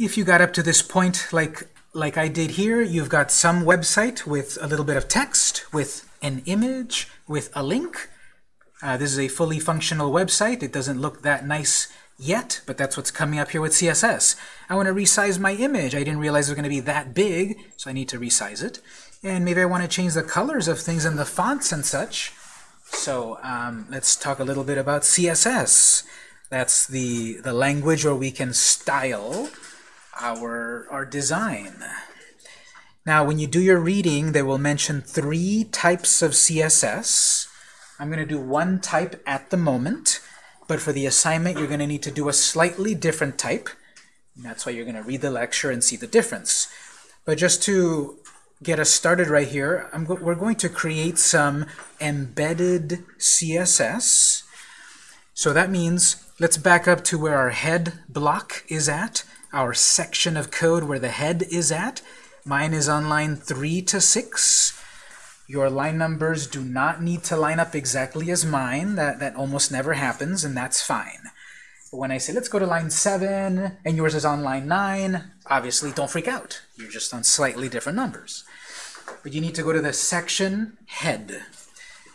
if you got up to this point like like I did here, you've got some website with a little bit of text, with an image, with a link. Uh, this is a fully functional website. It doesn't look that nice yet, but that's what's coming up here with CSS. I want to resize my image. I didn't realize it was going to be that big, so I need to resize it. And maybe I want to change the colors of things and the fonts and such. So um, let's talk a little bit about CSS. That's the, the language where we can style our, our design. Now, when you do your reading, they will mention three types of CSS. I'm going to do one type at the moment, but for the assignment, you're going to need to do a slightly different type. And that's why you're going to read the lecture and see the difference. But just to get us started right here, go we're going to create some embedded CSS. So that means let's back up to where our head block is at our section of code where the head is at. Mine is on line 3 to 6. Your line numbers do not need to line up exactly as mine. That, that almost never happens, and that's fine. But when I say, let's go to line 7, and yours is on line 9, obviously don't freak out. You're just on slightly different numbers. But you need to go to the section head.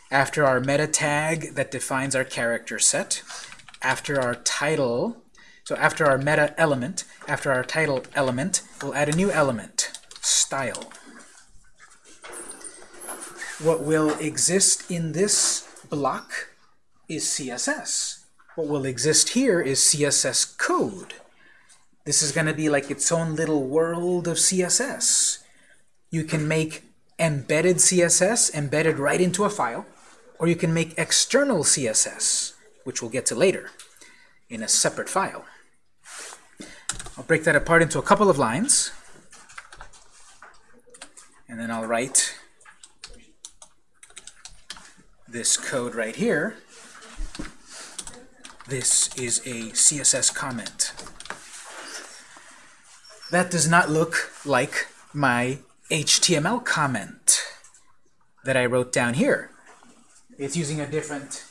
After our meta tag that defines our character set, after our title so after our meta element, after our title element, we'll add a new element, style. What will exist in this block is CSS. What will exist here is CSS code. This is going to be like its own little world of CSS. You can make embedded CSS embedded right into a file, or you can make external CSS, which we'll get to later, in a separate file. I'll break that apart into a couple of lines. And then I'll write this code right here. This is a CSS comment. That does not look like my HTML comment that I wrote down here. It's using a different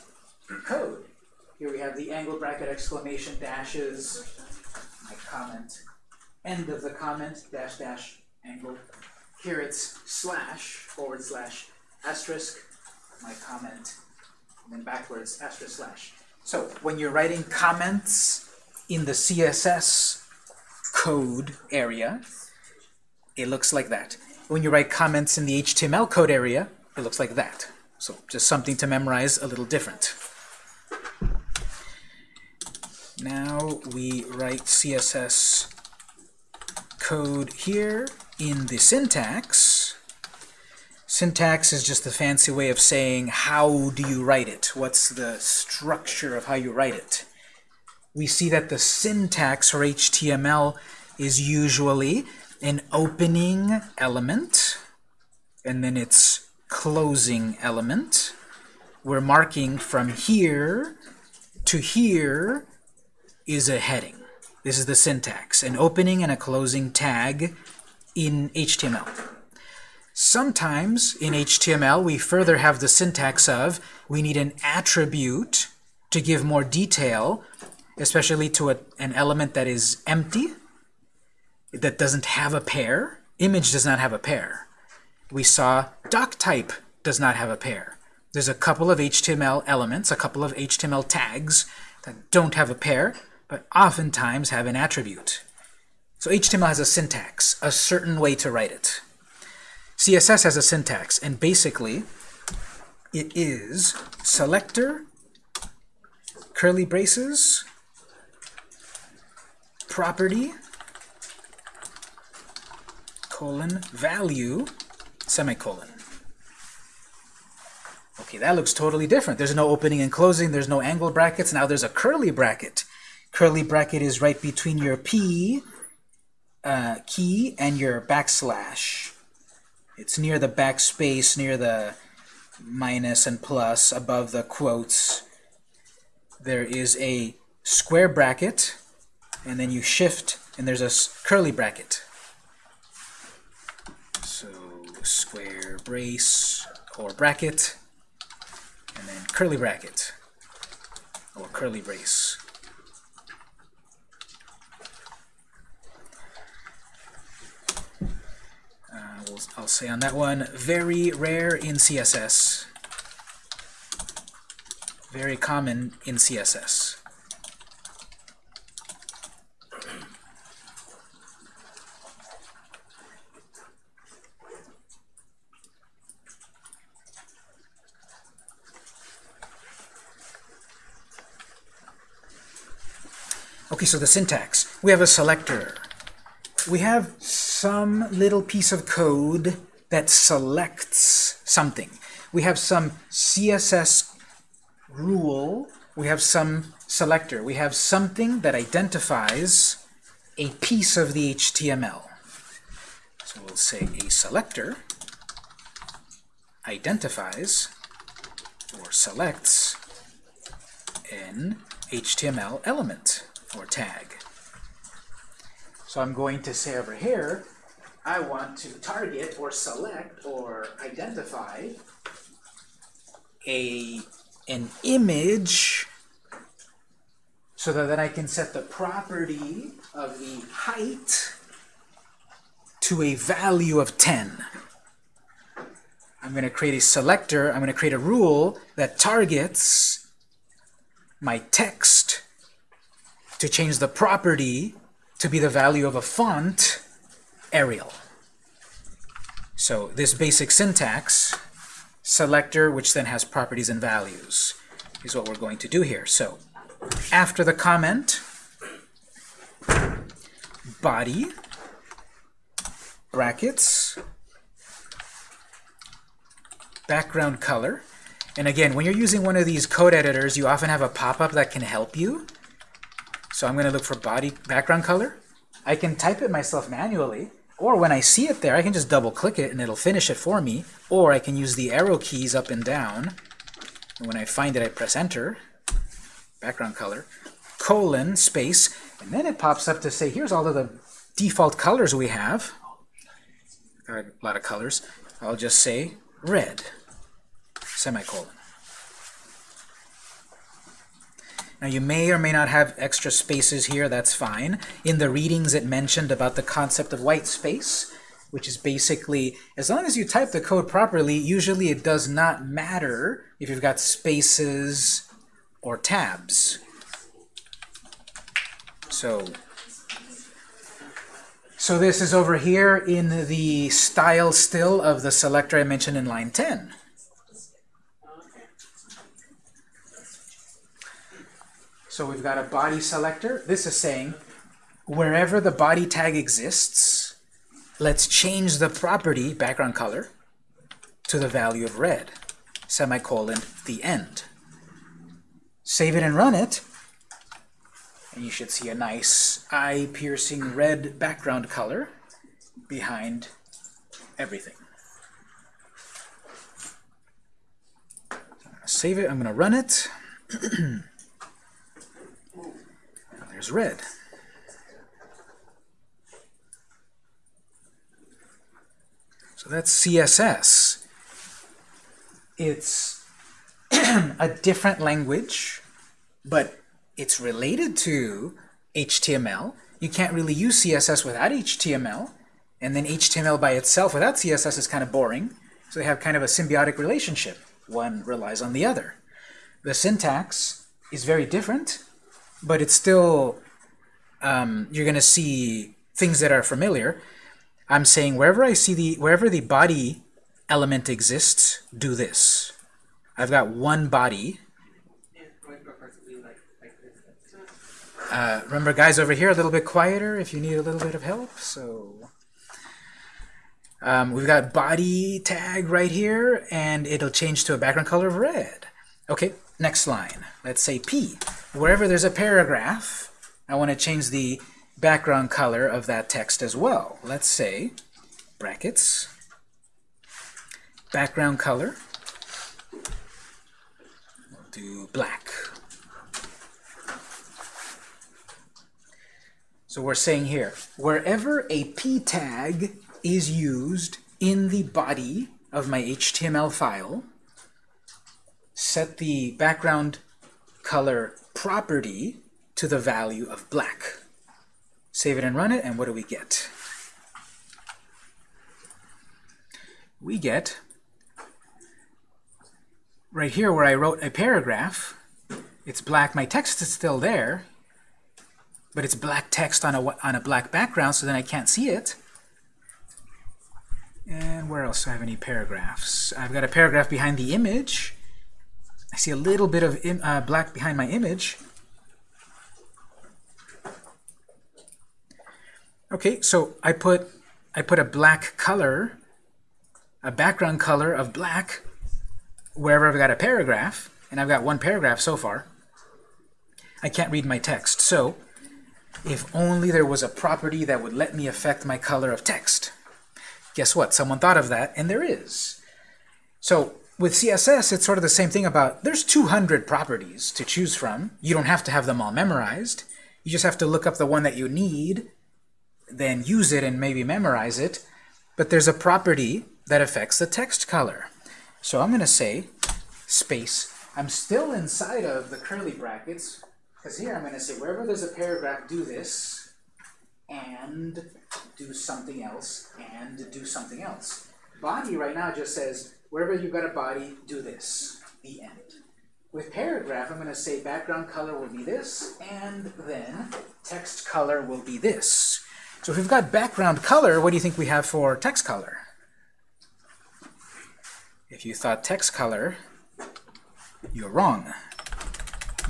code. Here we have the angle bracket exclamation dashes comment, end of the comment, dash dash angle. Here it's slash, forward slash, asterisk, my comment, and then backwards, asterisk slash. So when you're writing comments in the CSS code area, it looks like that. When you write comments in the HTML code area, it looks like that. So just something to memorize a little different. Now we write CSS code here in the syntax. Syntax is just a fancy way of saying how do you write it? What's the structure of how you write it? We see that the syntax for HTML is usually an opening element and then its closing element. We're marking from here to here is a heading. This is the syntax, an opening and a closing tag in HTML. Sometimes in HTML we further have the syntax of we need an attribute to give more detail, especially to a, an element that is empty, that doesn't have a pair. Image does not have a pair. We saw doc type does not have a pair. There's a couple of HTML elements, a couple of HTML tags that don't have a pair but oftentimes have an attribute. So HTML has a syntax, a certain way to write it. CSS has a syntax, and basically it is selector, curly braces, property, colon, value, semicolon. Okay, that looks totally different. There's no opening and closing, there's no angle brackets, now there's a curly bracket curly bracket is right between your P uh, key and your backslash. It's near the backspace, near the minus and plus, above the quotes. There is a square bracket, and then you shift, and there's a curly bracket. So square brace or bracket, and then curly bracket or curly brace. I'll say on that one, very rare in CSS. Very common in CSS. Okay, so the syntax. We have a selector. We have some little piece of code that selects something. We have some CSS rule. We have some selector. We have something that identifies a piece of the HTML. So we'll say a selector identifies or selects an HTML element or tag. So I'm going to say over here, I want to target or select or identify a an image so that I can set the property of the height to a value of 10. I'm going to create a selector, I'm going to create a rule that targets my text to change the property to be the value of a font, Arial. So this basic syntax, selector, which then has properties and values, is what we're going to do here. So after the comment, body, brackets, background color. And again, when you're using one of these code editors, you often have a pop-up that can help you. So I'm going to look for body background color. I can type it myself manually, or when I see it there, I can just double click it and it'll finish it for me, or I can use the arrow keys up and down. And when I find it, I press enter, background color, colon, space, and then it pops up to say, here's all of the default colors we have. Got a lot of colors. I'll just say red, semicolon. Now you may or may not have extra spaces here, that's fine. In the readings it mentioned about the concept of white space, which is basically, as long as you type the code properly, usually it does not matter if you've got spaces or tabs. So, so this is over here in the style still of the selector I mentioned in line 10. So we've got a body selector. This is saying wherever the body tag exists, let's change the property, background color, to the value of red, semicolon, the end. Save it and run it, and you should see a nice eye-piercing red background color behind everything. So I'm going to save it, I'm going to run it. There's red. So that's CSS. It's a different language, but it's related to HTML. You can't really use CSS without HTML, and then HTML by itself without CSS is kind of boring. So they have kind of a symbiotic relationship. One relies on the other. The syntax is very different, but it's still, um, you're going to see things that are familiar. I'm saying wherever I see the, wherever the body element exists, do this. I've got one body. Uh, remember, guys over here, a little bit quieter if you need a little bit of help. So um, we've got body tag right here, and it'll change to a background color of red. Okay, next line. Let's say P. Wherever there's a paragraph, I want to change the background color of that text as well. Let's say brackets, background color, we'll do black. So we're saying here, wherever a p tag is used in the body of my HTML file, set the background color property to the value of black. Save it and run it, and what do we get? we get right here where I wrote a paragraph, it's black, my text is still there, but it's black text on a, on a black background, so then I can't see it. And where else do I have any paragraphs? I've got a paragraph behind the image. I see a little bit of uh, black behind my image. Okay, so I put I put a black color, a background color of black wherever I've got a paragraph, and I've got one paragraph so far. I can't read my text. So if only there was a property that would let me affect my color of text. Guess what? Someone thought of that, and there is. So with CSS, it's sort of the same thing about, there's 200 properties to choose from. You don't have to have them all memorized. You just have to look up the one that you need, then use it and maybe memorize it. But there's a property that affects the text color. So I'm going to say space. I'm still inside of the curly brackets, because here I'm going to say wherever there's a paragraph, do this, and do something else, and do something else. Body right now just says wherever you've got a body, do this, the end. With paragraph, I'm going to say background color will be this, and then text color will be this. So if we've got background color, what do you think we have for text color? If you thought text color, you're wrong.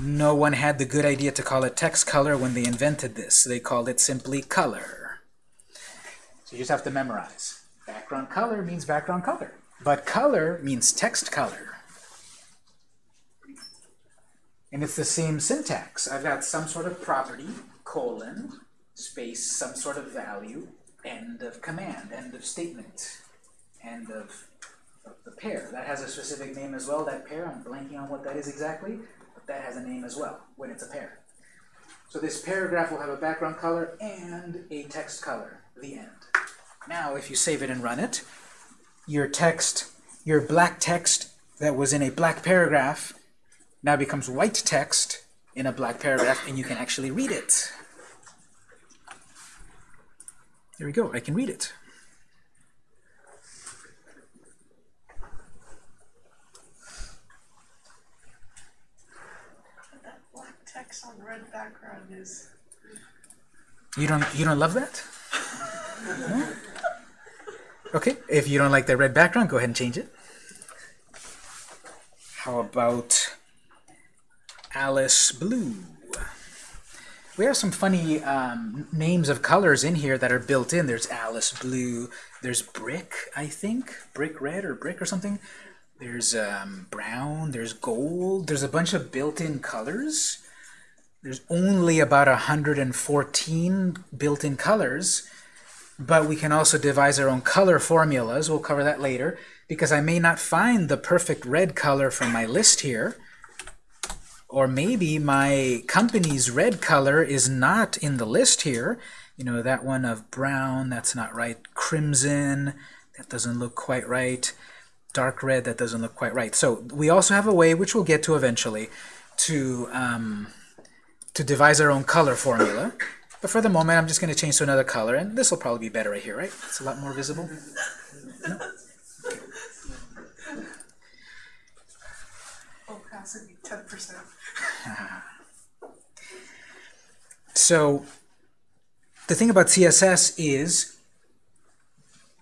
No one had the good idea to call it text color when they invented this. They called it simply color. So you just have to memorize. Background color means background color. But color means text color. And it's the same syntax. I've got some sort of property, colon, space, some sort of value, end of command, end of statement, end of, of the pair. That has a specific name as well, that pair. I'm blanking on what that is exactly, but that has a name as well when it's a pair. So this paragraph will have a background color and a text color, the end. Now, if you save it and run it, your text, your black text that was in a black paragraph now becomes white text in a black paragraph, and you can actually read it. There we go. I can read it. That black text on red background is. You don't you don't love that? No? Okay, if you don't like the red background, go ahead and change it. How about Alice Blue? We have some funny um, names of colors in here that are built in. There's Alice Blue. There's Brick, I think. Brick Red or Brick or something. There's um, Brown. There's Gold. There's a bunch of built-in colors. There's only about 114 built-in colors. But we can also devise our own color formulas. We'll cover that later. Because I may not find the perfect red color from my list here. Or maybe my company's red color is not in the list here. You know, that one of brown, that's not right. Crimson, that doesn't look quite right. Dark red, that doesn't look quite right. So we also have a way, which we'll get to eventually, to, um, to devise our own color formula. But for the moment, I'm just going to change to another color, and this will probably be better right here, right? It's a lot more visible. No? Opacity 10%. So the thing about CSS is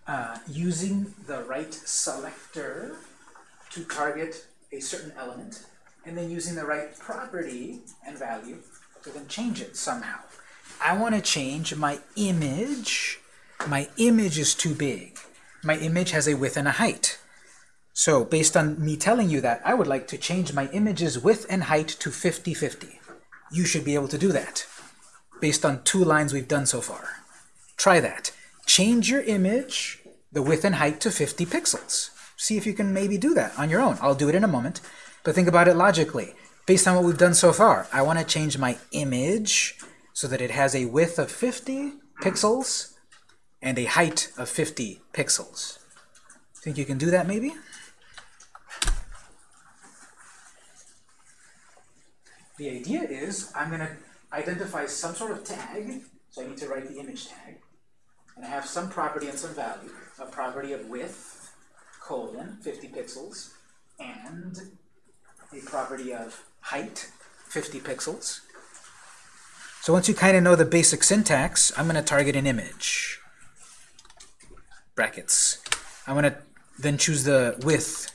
uh, using the right selector to target a certain element, and then using the right property and value to then change it somehow. I want to change my image. My image is too big. My image has a width and a height. So based on me telling you that, I would like to change my image's width and height to 50-50. You should be able to do that based on two lines we've done so far. Try that. Change your image, the width and height to 50 pixels. See if you can maybe do that on your own. I'll do it in a moment. But think about it logically. Based on what we've done so far, I want to change my image so that it has a width of 50 pixels and a height of 50 pixels. Think you can do that maybe? The idea is I'm going to identify some sort of tag, so I need to write the image tag, and I have some property and some value, a property of width colon 50 pixels and a property of height 50 pixels. So once you kind of know the basic syntax, I'm going to target an image. Brackets. I'm going to then choose the width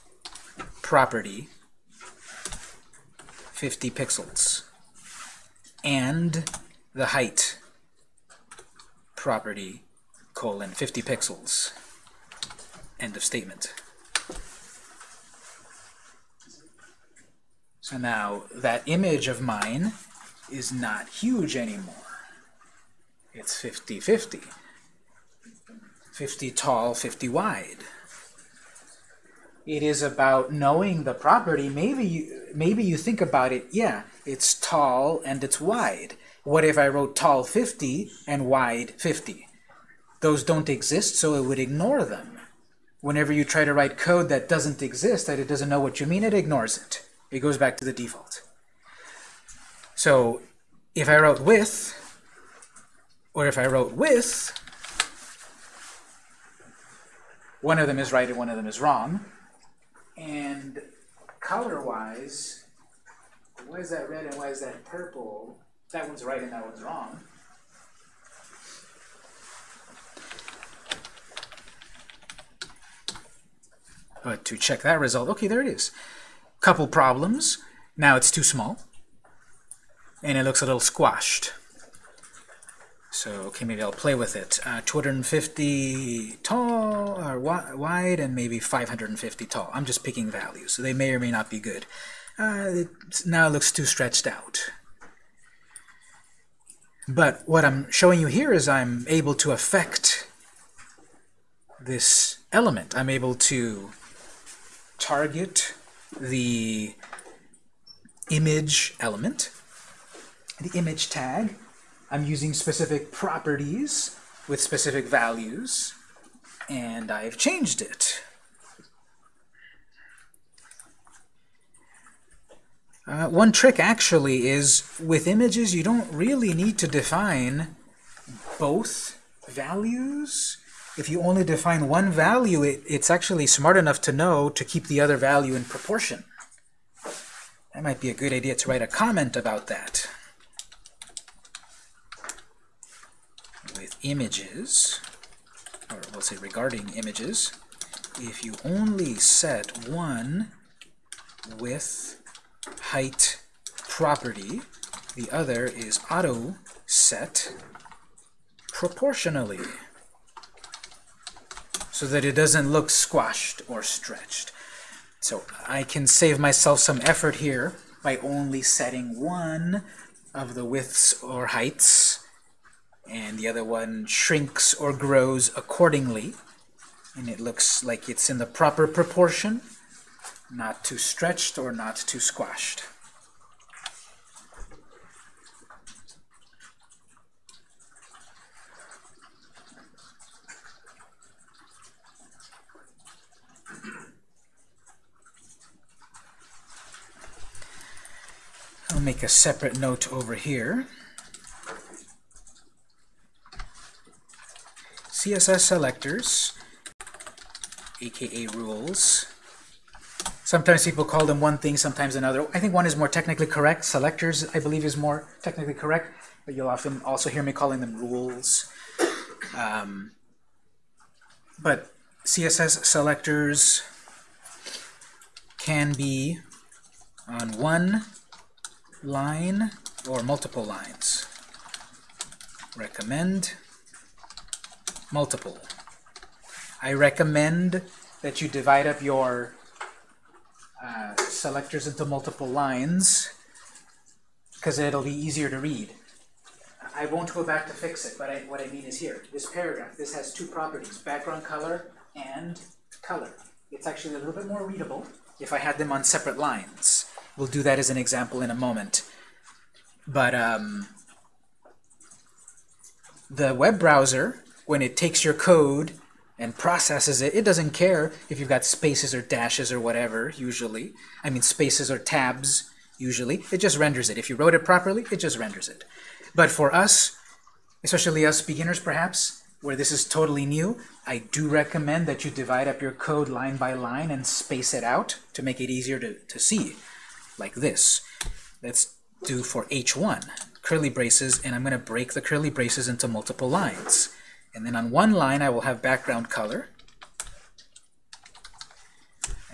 property 50 pixels and the height property colon 50 pixels. End of statement. So now that image of mine is not huge anymore. It's 50-50. 50 tall, 50 wide. It is about knowing the property. Maybe you, maybe you think about it, yeah, it's tall and it's wide. What if I wrote tall 50 and wide 50? Those don't exist, so it would ignore them. Whenever you try to write code that doesn't exist, that it doesn't know what you mean, it ignores it. It goes back to the default. So if I wrote width, or if I wrote width, one of them is right and one of them is wrong. And color-wise, why is that red and why is that purple? That one's right and that one's wrong. But to check that result, okay, there it is. Couple problems. Now it's too small. And it looks a little squashed. So, okay, maybe I'll play with it. Uh, 250 tall, or wi wide, and maybe 550 tall. I'm just picking values, so they may or may not be good. Uh, it now it looks too stretched out. But what I'm showing you here is I'm able to affect this element. I'm able to target the image element, the image tag. I'm using specific properties with specific values, and I've changed it. Uh, one trick actually is with images you don't really need to define both values if you only define one value, it, it's actually smart enough to know to keep the other value in proportion. That might be a good idea to write a comment about that. With images, or we'll say regarding images, if you only set one width height property, the other is auto set proportionally so that it doesn't look squashed or stretched. So I can save myself some effort here by only setting one of the widths or heights, and the other one shrinks or grows accordingly, and it looks like it's in the proper proportion, not too stretched or not too squashed. I'll make a separate note over here. CSS selectors, aka rules. Sometimes people call them one thing, sometimes another. I think one is more technically correct. Selectors, I believe, is more technically correct, but you'll often also hear me calling them rules. Um, but CSS selectors can be on one line or multiple lines. Recommend multiple. I recommend that you divide up your uh, selectors into multiple lines because it'll be easier to read. I won't go back to fix it, but I, what I mean is here. This paragraph, this has two properties, background color and color. It's actually a little bit more readable if I had them on separate lines. We'll do that as an example in a moment. But um, the web browser, when it takes your code and processes it, it doesn't care if you've got spaces or dashes or whatever, usually. I mean spaces or tabs, usually. It just renders it. If you wrote it properly, it just renders it. But for us, especially us beginners perhaps, where this is totally new, I do recommend that you divide up your code line by line and space it out to make it easier to, to see, like this. Let's do for H1, curly braces, and I'm going to break the curly braces into multiple lines. And then on one line, I will have background color.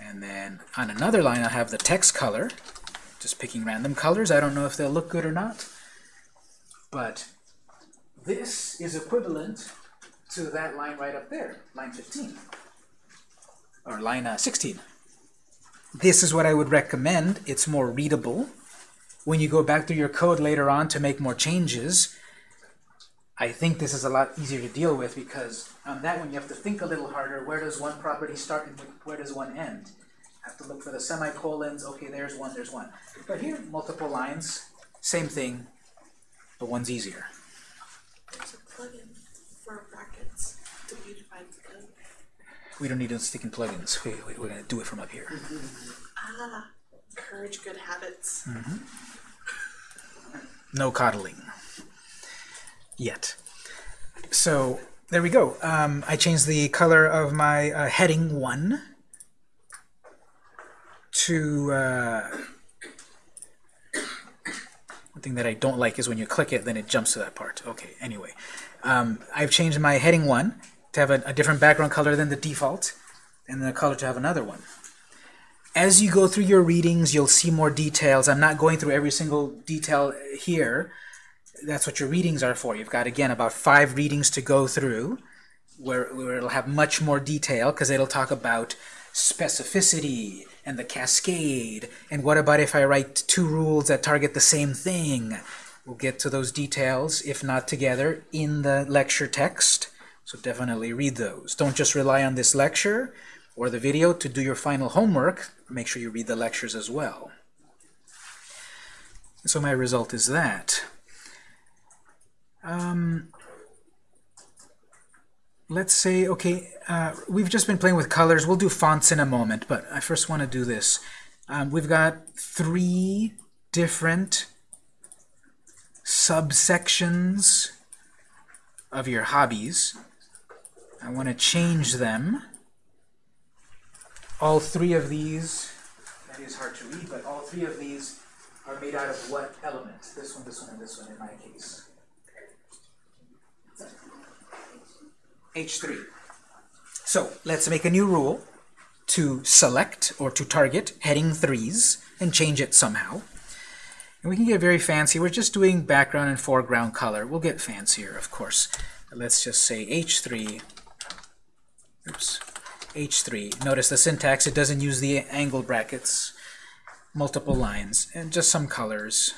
And then on another line, I'll have the text color. Just picking random colors. I don't know if they'll look good or not. But this is equivalent to that line right up there, line 15. Or line uh, 16. This is what I would recommend. It's more readable. When you go back through your code later on to make more changes, I think this is a lot easier to deal with because on that one you have to think a little harder. Where does one property start and where does one end? Have to look for the semicolons. Okay, there's one, there's one. But here, multiple lines, same thing, but one's easier. There's a plugin for brackets to beautify the code. We don't need to stick in plugins. We, we, we're going to do it from up here. Ah, encourage good habits. No coddling. Yet. So there we go. Um, I changed the color of my uh, heading 1 to... Uh, one thing that I don't like is when you click it, then it jumps to that part. Okay, anyway. Um, I've changed my heading 1 to have a, a different background color than the default, and the color to have another one. As you go through your readings, you'll see more details. I'm not going through every single detail here. That's what your readings are for. You've got, again, about five readings to go through where, where it'll have much more detail because it'll talk about specificity and the cascade and what about if I write two rules that target the same thing. We'll get to those details, if not together, in the lecture text. So definitely read those. Don't just rely on this lecture or the video to do your final homework. Make sure you read the lectures as well. So my result is that. Um, let's say, okay, uh, we've just been playing with colors. We'll do fonts in a moment, but I first want to do this. Um, we've got three different subsections of your hobbies. I want to change them. All three of these, that is hard to read, but all three of these are made out of what element? This one, this one, and this one in my case. H3. So let's make a new rule to select or to target heading 3s and change it somehow. And we can get very fancy. We're just doing background and foreground color. We'll get fancier, of course. Let's just say H3. Oops. H3. Notice the syntax. It doesn't use the angle brackets. Multiple lines. And just some colors.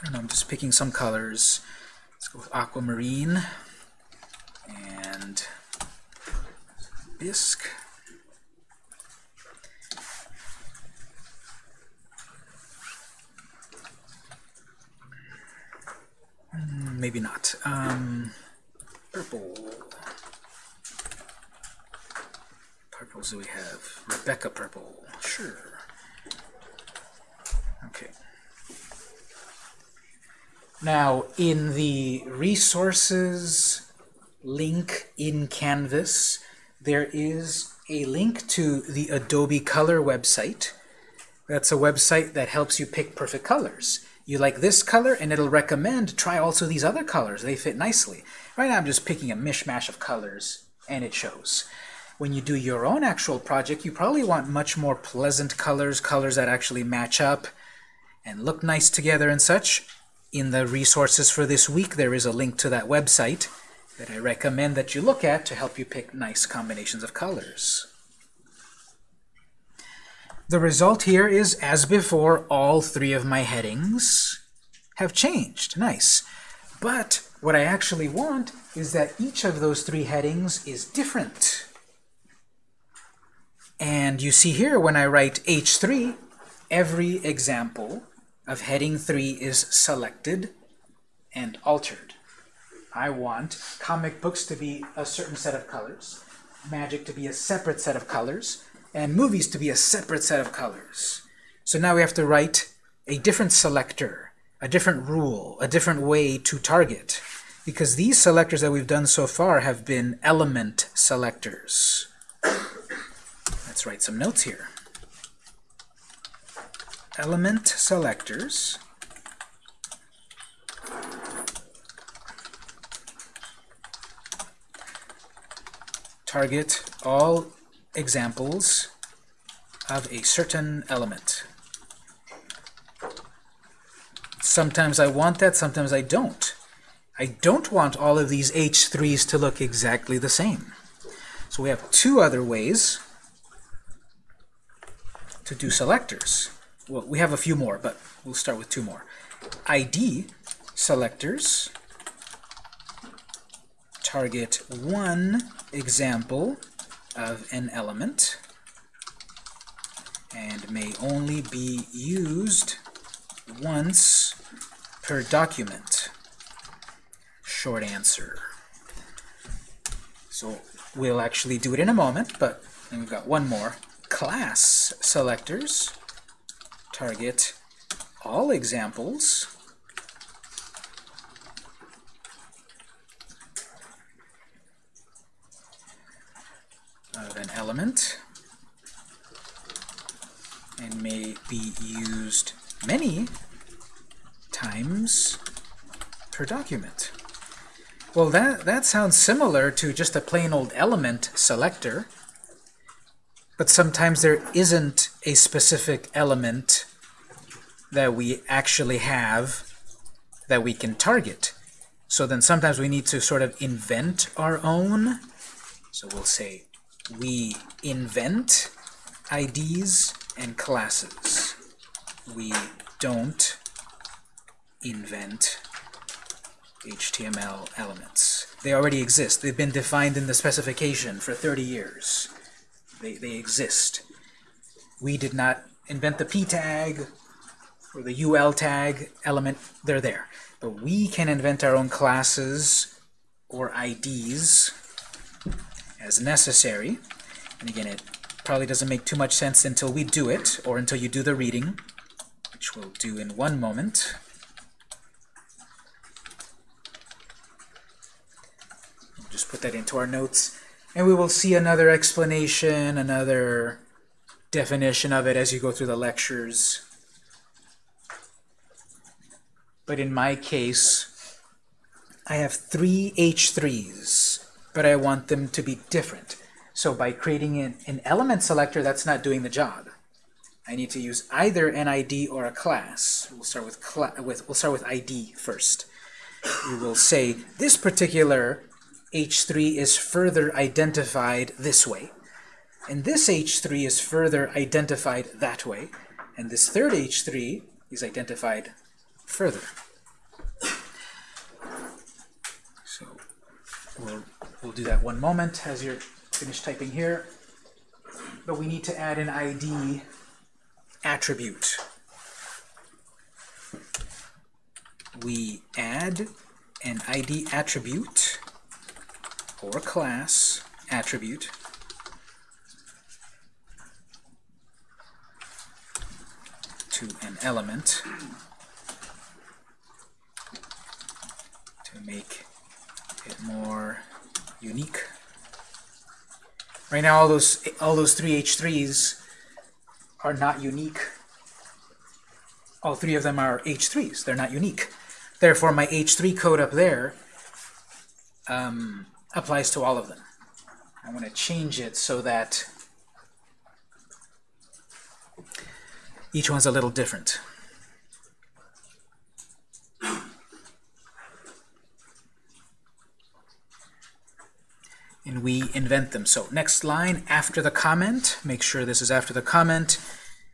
I don't know, I'm just picking some colors. Let's go with aquamarine and bisque. Mm, Maybe not. Um, purple. Purples do we have? Rebecca purple. Sure. Okay. Now, in the resources link in Canvas, there is a link to the Adobe Color website. That's a website that helps you pick perfect colors. You like this color, and it'll recommend try also these other colors. They fit nicely. Right now I'm just picking a mishmash of colors, and it shows. When you do your own actual project, you probably want much more pleasant colors, colors that actually match up and look nice together and such. In the resources for this week, there is a link to that website that I recommend that you look at to help you pick nice combinations of colors. The result here is, as before, all three of my headings have changed. Nice. But what I actually want is that each of those three headings is different. And you see here, when I write H3, every example of heading 3 is selected and altered. I want comic books to be a certain set of colors, magic to be a separate set of colors, and movies to be a separate set of colors. So now we have to write a different selector, a different rule, a different way to target. because these selectors that we've done so far have been element selectors. Let's write some notes here. Element selectors target all examples of a certain element. Sometimes I want that, sometimes I don't. I don't want all of these H3s to look exactly the same. So we have two other ways to do selectors. Well, we have a few more, but we'll start with two more. ID selectors target one example of an element and may only be used once per document. Short answer. So we'll actually do it in a moment, but we've got one more. Class selectors target all examples of an element and may be used many times per document. Well, that, that sounds similar to just a plain old element selector, but sometimes there isn't a specific element that we actually have that we can target. So then sometimes we need to sort of invent our own. So we'll say we invent IDs and classes. We don't invent HTML elements. They already exist. They've been defined in the specification for 30 years. They, they exist. We did not invent the p tag or the ul tag element. They're there. But we can invent our own classes or IDs as necessary. And again, it probably doesn't make too much sense until we do it, or until you do the reading, which we'll do in one moment. We'll just put that into our notes, and we will see another explanation, another definition of it as you go through the lectures. But in my case, I have three H3s, but I want them to be different. So by creating an, an element selector, that's not doing the job. I need to use either an ID or a class. We'll start with, cla with we'll start with ID first. We will say this particular H3 is further identified this way, and this H3 is further identified that way, and this third H3 is identified further. So we'll we'll do that one moment as you're finished typing here. But we need to add an ID attribute. We add an ID attribute or class attribute to an element to make it more unique. Right now, all those all those three H3s are not unique. All three of them are H3s. They're not unique. Therefore, my H3 code up there um, applies to all of them. I want to change it so that each one's a little different. We invent them. So next line, after the comment, make sure this is after the comment,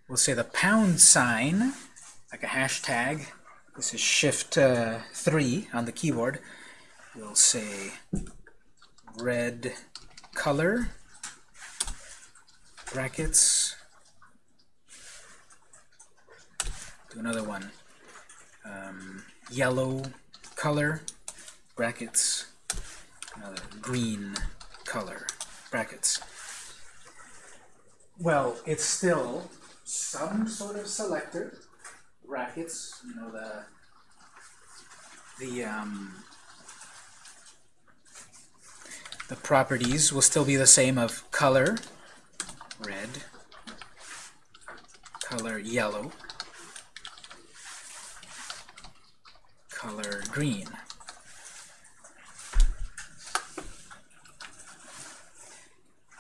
we'll say the pound sign, like a hashtag. This is shift uh, 3 on the keyboard. We'll say red color, brackets, do another one, um, yellow color, brackets, another green color, brackets. Well, it's still some sort of selector, brackets, you know, the, the, um, the properties will still be the same of color, red, color yellow, color green.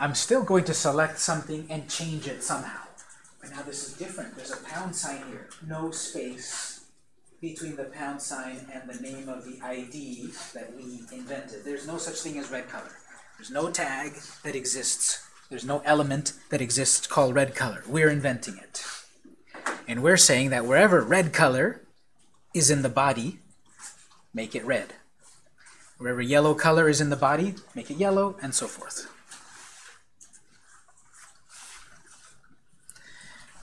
I'm still going to select something and change it somehow. But now this is different. There's a pound sign here. No space between the pound sign and the name of the ID that we invented. There's no such thing as red color. There's no tag that exists. There's no element that exists called red color. We're inventing it. And we're saying that wherever red color is in the body, make it red. Wherever yellow color is in the body, make it yellow, and so forth.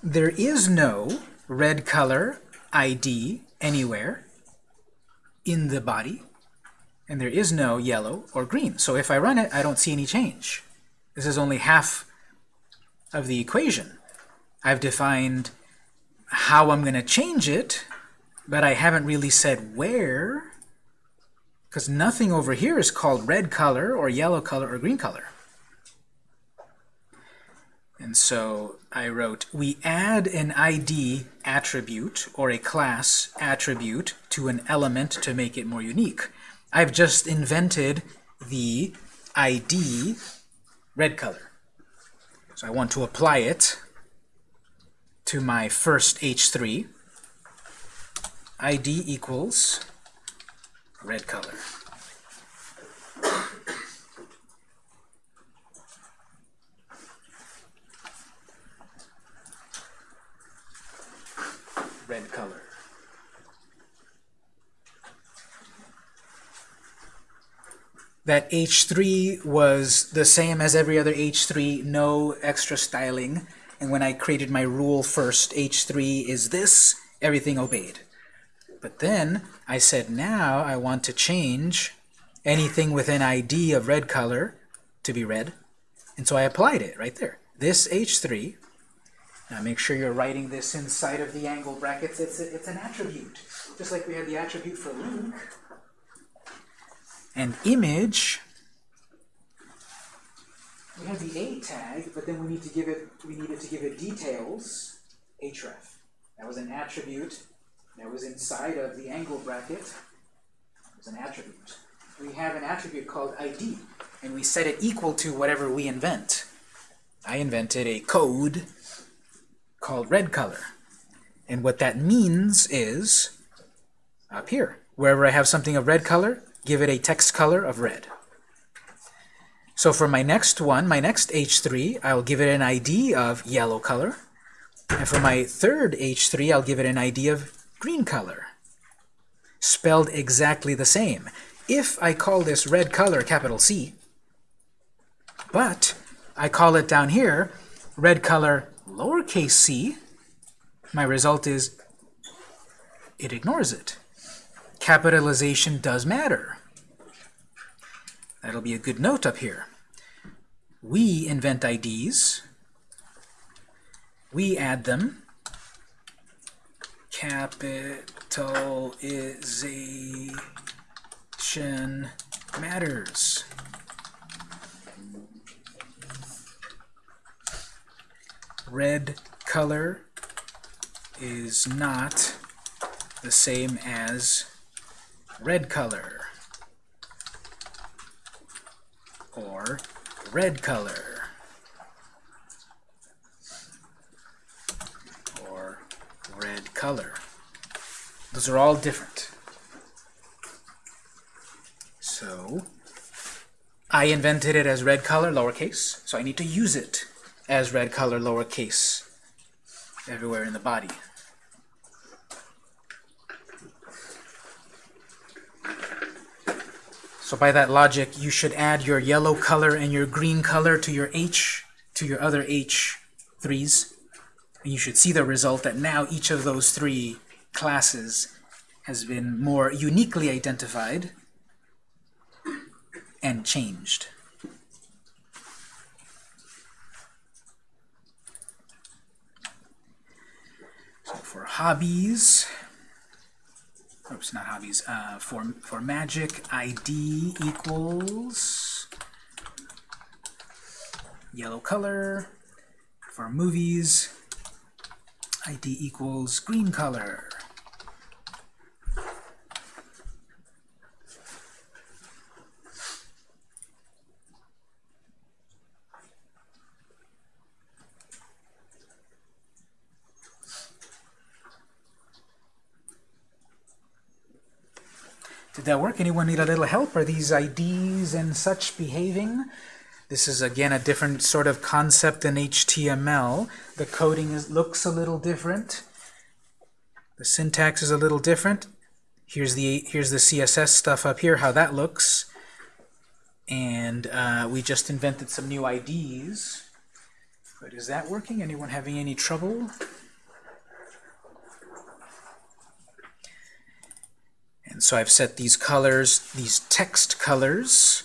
There is no red color ID anywhere in the body, and there is no yellow or green. So if I run it, I don't see any change. This is only half of the equation. I've defined how I'm going to change it, but I haven't really said where, because nothing over here is called red color or yellow color or green color. And so I wrote, we add an ID attribute or a class attribute to an element to make it more unique. I've just invented the ID red color. So I want to apply it to my first H3. ID equals red color. red color. That H3 was the same as every other H3, no extra styling. And when I created my rule first, H3 is this, everything obeyed. But then I said, now I want to change anything with an ID of red color to be red. And so I applied it right there. This H3 now make sure you're writing this inside of the angle brackets. It's, a, it's an attribute, just like we had the attribute for link. And image, we have the A tag, but then we need to give it, we needed to give it details, href. That was an attribute that was inside of the angle bracket. It was an attribute. We have an attribute called ID, and we set it equal to whatever we invent. I invented a code called red color. And what that means is, up here, wherever I have something of red color, give it a text color of red. So for my next one, my next H3, I'll give it an ID of yellow color. And for my third H3, I'll give it an ID of green color. Spelled exactly the same. If I call this red color capital C, but I call it down here red color lowercase c, my result is it ignores it. Capitalization does matter. That'll be a good note up here. We invent IDs. We add them. Capitalization matters. red color is not the same as red color or red color or red color. Those are all different. So I invented it as red color, lowercase, so I need to use it as red color lowercase everywhere in the body. So by that logic, you should add your yellow color and your green color to your H, to your other H3s. And you should see the result that now each of those three classes has been more uniquely identified and changed. So for hobbies, oops, not hobbies, uh, for, for magic, ID equals yellow color. For movies, ID equals green color. Did that work? Anyone need a little help? Are these IDs and such behaving? This is, again, a different sort of concept in HTML. The coding is, looks a little different. The syntax is a little different. Here's the, here's the CSS stuff up here, how that looks. And uh, we just invented some new IDs. But is that working? Anyone having any trouble? So I've set these colors, these text colors.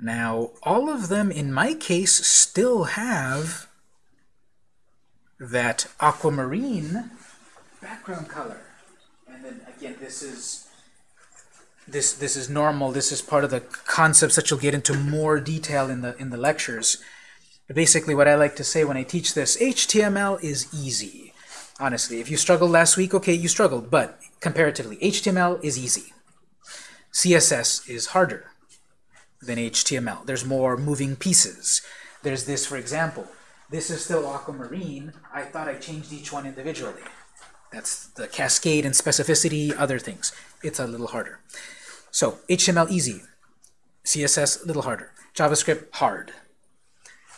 Now, all of them, in my case, still have that aquamarine background color. And then again, this is this this is normal. This is part of the concepts that you'll get into more detail in the in the lectures. But basically, what I like to say when I teach this, HTML is easy. Honestly, if you struggled last week, okay, you struggled, but comparatively, HTML is easy. CSS is harder than HTML. There's more moving pieces. There's this, for example. This is still aquamarine. I thought I changed each one individually. That's the cascade and specificity, other things. It's a little harder. So HTML easy. CSS a little harder. JavaScript hard.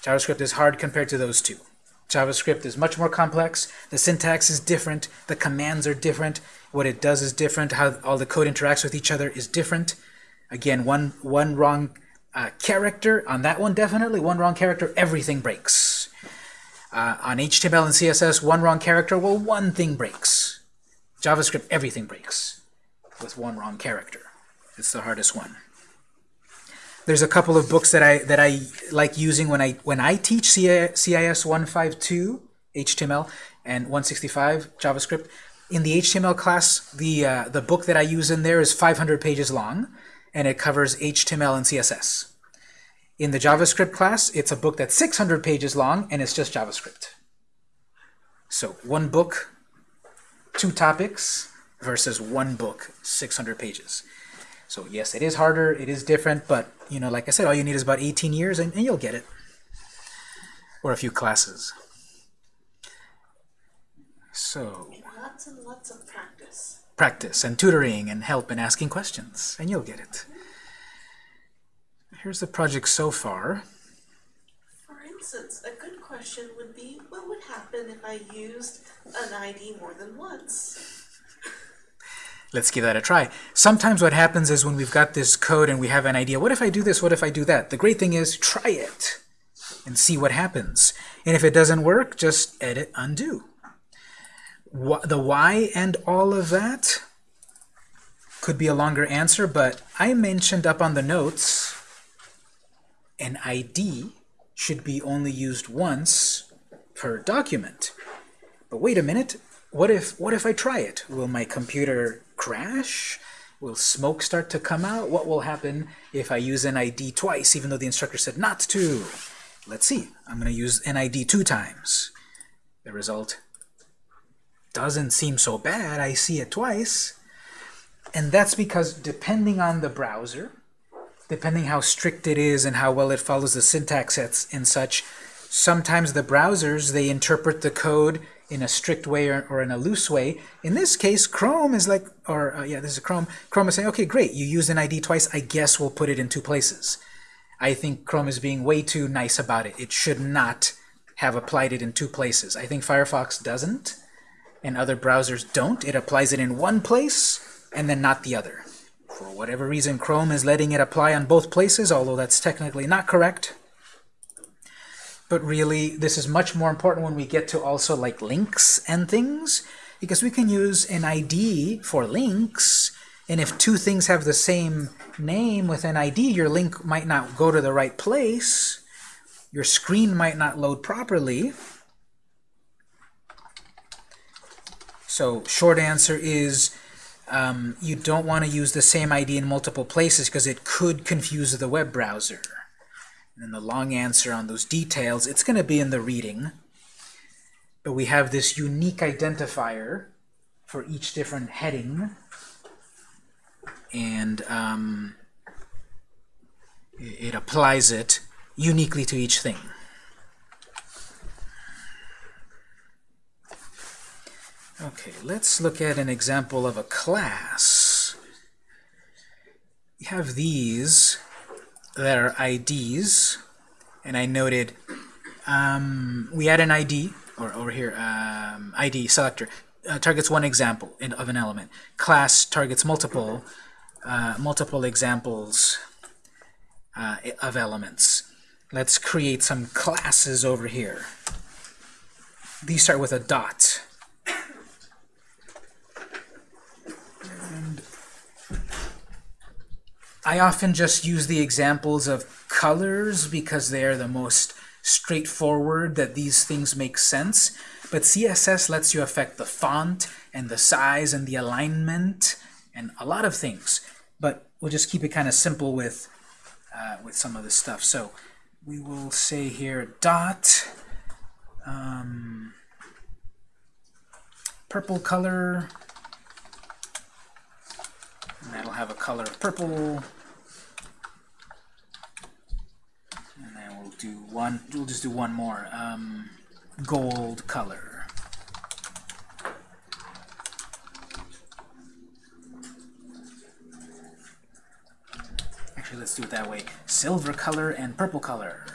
JavaScript is hard compared to those two. JavaScript is much more complex. The syntax is different. The commands are different. What it does is different. How all the code interacts with each other is different. Again, one, one wrong uh, character, on that one definitely, one wrong character, everything breaks. Uh, on HTML and CSS, one wrong character, well, one thing breaks. JavaScript, everything breaks with one wrong character. It's the hardest one. There's a couple of books that I that I like using when I when I teach CIS 152 HTML and 165 JavaScript. In the HTML class, the uh, the book that I use in there is 500 pages long, and it covers HTML and CSS. In the JavaScript class, it's a book that's 600 pages long, and it's just JavaScript. So one book, two topics, versus one book, 600 pages. So yes, it is harder, it is different, but you know, like I said, all you need is about 18 years, and, and you'll get it. Or a few classes. So Lots and lots of practice. practice and tutoring and help and asking questions, and you'll get it. Here's the project so far. For instance, a good question would be, what would happen if I used an ID more than once? Let's give that a try. Sometimes what happens is when we've got this code and we have an idea, what if I do this, what if I do that? The great thing is try it and see what happens. And if it doesn't work, just edit, undo. The why and all of that could be a longer answer, but I mentioned up on the notes an ID should be only used once per document. But wait a minute, what if what if I try it? Will my computer crash? Will smoke start to come out? What will happen if I use NID twice, even though the instructor said not to? Let's see. I'm going to use NID two times. The result doesn't seem so bad. I see it twice. And that's because depending on the browser, depending how strict it is and how well it follows the syntax sets and such, sometimes the browsers, they interpret the code in a strict way or, or in a loose way. In this case, Chrome is like, or uh, yeah, this is Chrome. Chrome is saying, okay, great, you used an ID twice. I guess we'll put it in two places. I think Chrome is being way too nice about it. It should not have applied it in two places. I think Firefox doesn't, and other browsers don't. It applies it in one place and then not the other. For whatever reason, Chrome is letting it apply on both places, although that's technically not correct. But really, this is much more important when we get to also like links and things, because we can use an ID for links, and if two things have the same name with an ID, your link might not go to the right place, your screen might not load properly. So short answer is um, you don't want to use the same ID in multiple places because it could confuse the web browser. And then the long answer on those details, it's going to be in the reading. But we have this unique identifier for each different heading. And um, it, it applies it uniquely to each thing. Okay, let's look at an example of a class. We have these are IDs, and I noted um, we add an ID, or over here, um, ID selector, uh, targets one example in, of an element. Class targets multiple, uh, multiple examples uh, of elements. Let's create some classes over here. These start with a dot. I often just use the examples of colors because they are the most straightforward that these things make sense. But CSS lets you affect the font and the size and the alignment and a lot of things. But we'll just keep it kind of simple with uh, with some of this stuff. So we will say here dot um, purple color and that'll have a color of purple. And then we'll do one we'll just do one more um, gold color. Actually let's do it that way. Silver color and purple color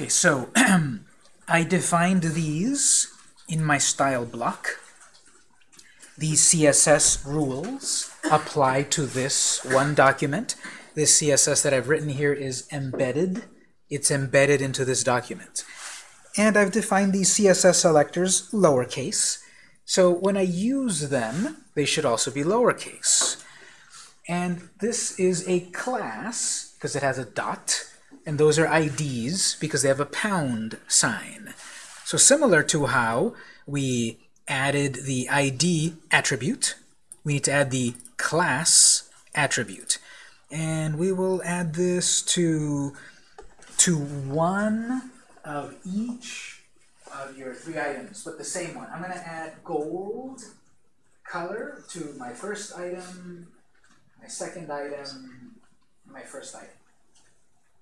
Okay, so I defined these in my style block. These CSS rules apply to this one document. This CSS that I've written here is embedded. It's embedded into this document. And I've defined these CSS selectors lowercase. So when I use them, they should also be lowercase. And this is a class, because it has a dot, and those are IDs because they have a pound sign. So similar to how we added the ID attribute, we need to add the class attribute. And we will add this to, to one of each of your three items, but the same one. I'm going to add gold color to my first item, my second item, my first item.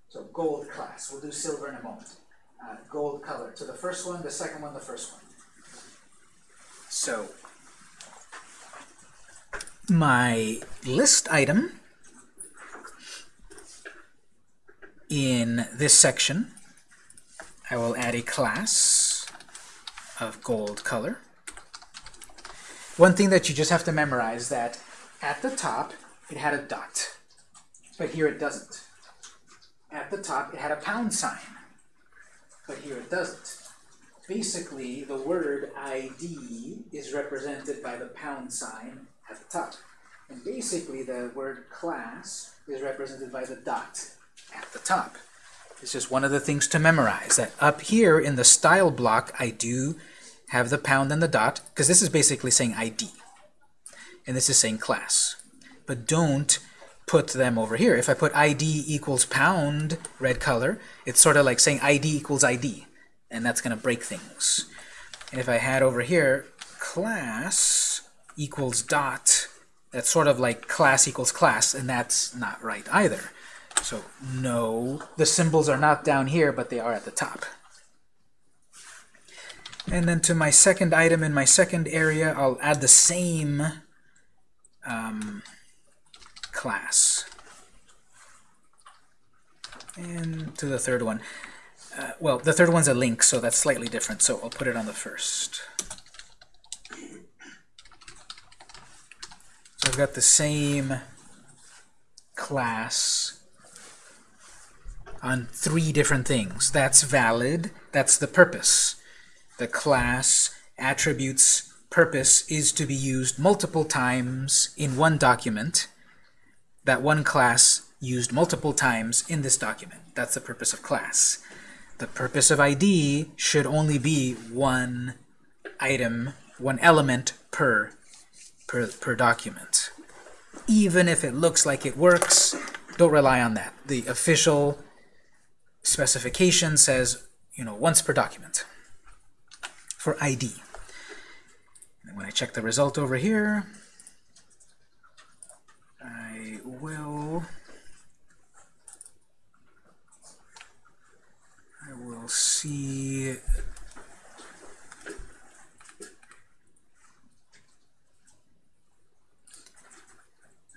So gold class. We'll do silver in a moment. Uh, gold color. To the first one, the second one, the first one. So my list item in this section, I will add a class of gold color. One thing that you just have to memorize that at the top it had a dot, but here it doesn't at the top it had a pound sign, but here it doesn't. Basically, the word ID is represented by the pound sign at the top. And basically, the word class is represented by the dot at the top. It's just one of the things to memorize, that up here in the style block, I do have the pound and the dot, because this is basically saying ID. And this is saying class. But don't put them over here. If I put ID equals pound, red color, it's sort of like saying ID equals ID, and that's going to break things. And if I had over here class equals dot, that's sort of like class equals class, and that's not right either. So no, the symbols are not down here, but they are at the top. And then to my second item in my second area, I'll add the same um, class. And to the third one. Uh, well, the third one's a link, so that's slightly different, so I'll put it on the first. So I've got the same class on three different things. That's valid. That's the purpose. The class attributes purpose is to be used multiple times in one document. That one class used multiple times in this document. That's the purpose of class. The purpose of ID should only be one item, one element per, per, per document. Even if it looks like it works, don't rely on that. The official specification says, you know, once per document for ID. And when I check the result over here, I will I will see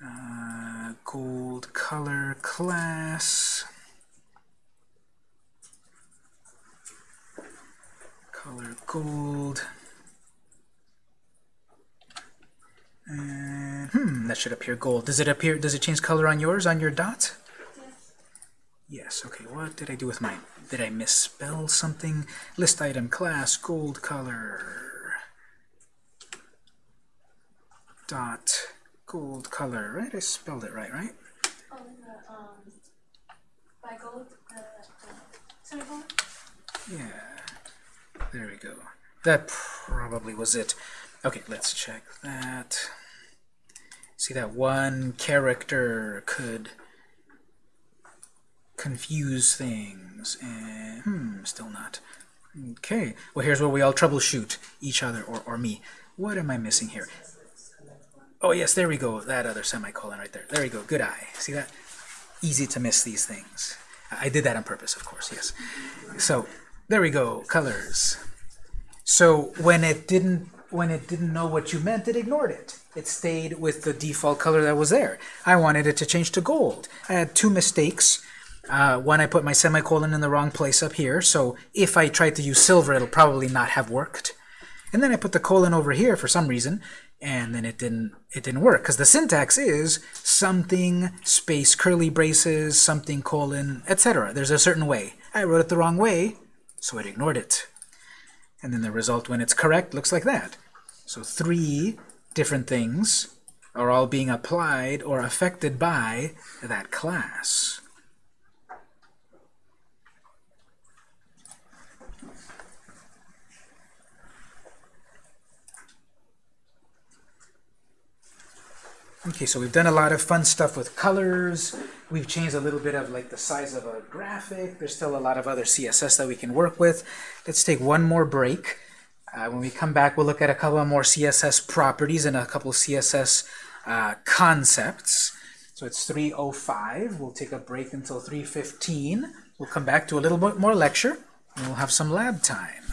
uh, gold color class. Color gold and hmm that should appear gold does it appear does it change color on yours on your dot Yes, okay, what did I do with mine? Did I misspell something? List item class, gold color. Dot, gold color, right? I spelled it right, right? Oh, the, um, by gold, the, the? Yeah, there we go. That probably was it. Okay, let's check that. See that one character could confuse things. And, hmm, still not. Okay, well here's where we all troubleshoot each other or, or me. What am I missing here? Oh yes, there we go. That other semicolon right there. There we go. Good eye. See that? Easy to miss these things. I did that on purpose, of course, yes. So, there we go. Colors. So when it didn't when it didn't know what you meant, it ignored it. It stayed with the default color that was there. I wanted it to change to gold. I had two mistakes. Uh, one, I put my semicolon in the wrong place up here, so if I tried to use silver, it'll probably not have worked. And then I put the colon over here for some reason, and then it didn't it didn't work because the syntax is something space curly braces something colon etc. There's a certain way. I wrote it the wrong way, so it ignored it. And then the result when it's correct looks like that. So three different things are all being applied or affected by that class. Okay, so we've done a lot of fun stuff with colors. We've changed a little bit of like the size of a graphic. There's still a lot of other CSS that we can work with. Let's take one more break. Uh, when we come back, we'll look at a couple more CSS properties and a couple CSS uh, concepts. So it's 3.05. We'll take a break until 3.15. We'll come back to a little bit more lecture, and we'll have some lab time.